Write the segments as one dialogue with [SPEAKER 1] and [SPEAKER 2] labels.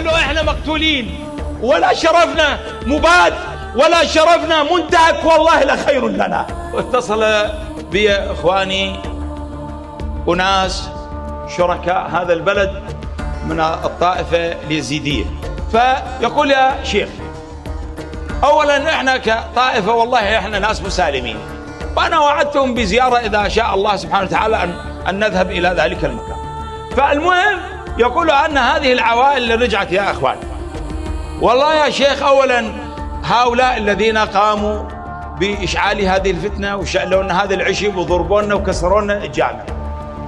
[SPEAKER 1] لو إحنا مقتولين. ولا شرفنا مباد ولا شرفنا منتهك والله لخير لنا. واتصل بي إخواني أناس شركاء هذا البلد من الطائفة اليزيدية. فيقول يا شيخ اولا إحنا كطائفة والله إحنا ناس مسالمين. وأنا وعدتهم بزيارة إذا شاء الله سبحانه وتعالى ان أن نذهب إلى ذلك المكان. فالمهم يقول أن هذه العوائل اللي رجعت يا أخوان. والله يا شيخ اولا هؤلاء الذين قاموا بإشعال هذه الفتنة وشعلوا لنا هذا العشب وضربوا لنا وكسروا لنا الجامع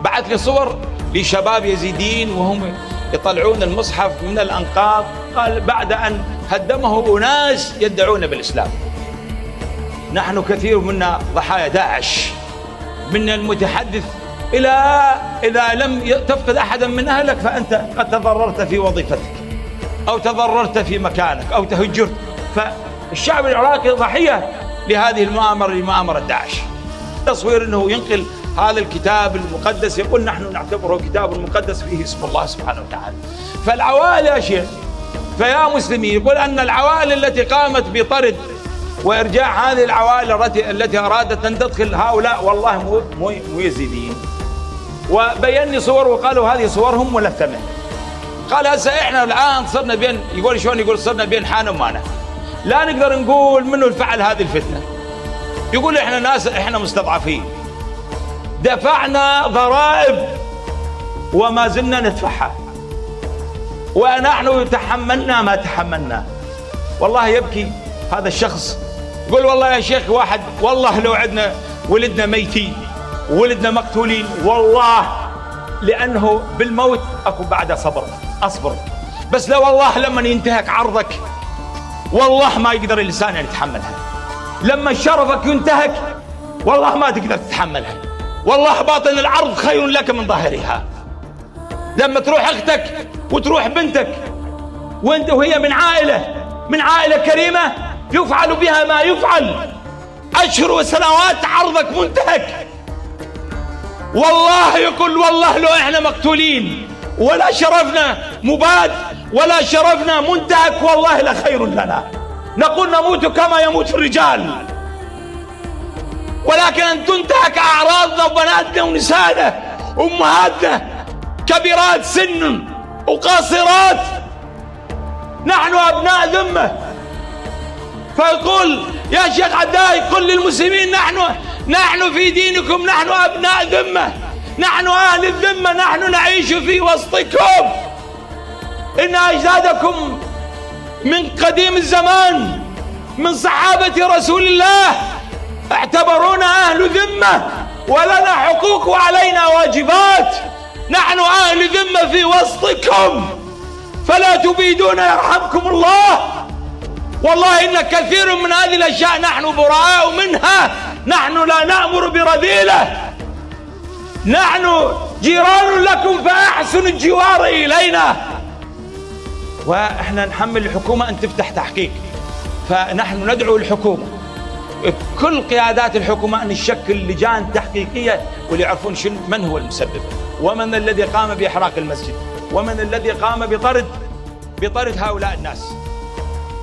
[SPEAKER 1] بعث لي صور لشباب يزيديين وهم يطلعون المصحف من الأنقاض. قال بعد أن هدمه أناس يدعون بالإسلام. نحن كثير منا ضحايا داعش. من المتحدث إلى إذا لم تفقد أحدا من أهلك فأنت قد تضررت في وظيفتك أو تضررت في مكانك أو تهجرت. فالشعب العراقي ضحية لهذه المؤامرة لمؤامرة داعش. تصوير إنه ينقل هذا الكتاب المقدس يقول نحن نعتبره كتاب مقدس فيه اسم الله سبحانه وتعالى. فالعوائل يا شيخ فيا مسلمين يقول أن العوائل التي قامت بطرد وإرجاع هذه العوائل التي أرادت أن تدخل هؤلاء والله مو مو, مو يزيديين وبين لي صور وقالوا هذه صورهم ملثمة. قال هسه إحنا الآن صرنا بين يقول شلون يقول صرنا بين حان ومانه لا نقدر نقول منو اللي فعل هذه الفتنة. يقول إحنا ناس إحنا مستضعفين. دفعنا ضرائب وما زلنا ندفعها. ونحن تحملنا ما تحملنا. والله يبكي هذا الشخص. يقول والله يا شيخ واحد والله لو عندنا ولدنا ميتين. ولدنا مقتولين والله لأنه بالموت أكو بعده صبر أصبر. بس لا والله لما ينتهك عرضك والله ما يقدر اللسان ان يتحملها. لما شرفك ينتهك والله ما تقدر تتحملها. والله باطن العرض خير لك من ظاهرها. لما تروح أختك وتروح بنتك وأنت وهي من عائلة من عائلة كريمة يفعل بها ما يفعل. اشهر وسنوات عرضك منتهك. والله يقول والله لو إحنا مقتولين ولا شرفنا مباد ولا شرفنا منتهك والله لخير لنا. نقول نموت كما يموت الرجال. ولكن أن تنتهك أعراضنا وبناتنا ونسائنا أمهاتنا كبيرات سن وقاصرات نحن أبناء ذمة. فيقول يا شيخ عداي قل للمسلمين نحن نحن في دينكم نحن أبناء ذمة نحن أهل الذمة نحن نعيش في وسطكم. إن أجدادكم من قديم الزمان من صحابة رسول الله اعتبرونا أهل ذمة ولنا حقوق وعلينا واجبات. نحن أهل ذمة في وسطكم. فلا تبيدون يرحمكم الله. والله إن كثير من هذه الأشياء نحن براء منها. نحن لا نأمر برذيلة. نحن جيران لكم فاحسنوا الجوار إلينا. وإحنا نحمل الحكومة أن تفتح تحقيق. فنحن ندعو الحكومة. كل قيادات الحكومة أن تشكل لجان تحقيقية. وليعرفون شنو من هو المسبب؟ ومن الذي قام بإحراق المسجد؟ ومن الذي قام بطرد بطرد هؤلاء الناس؟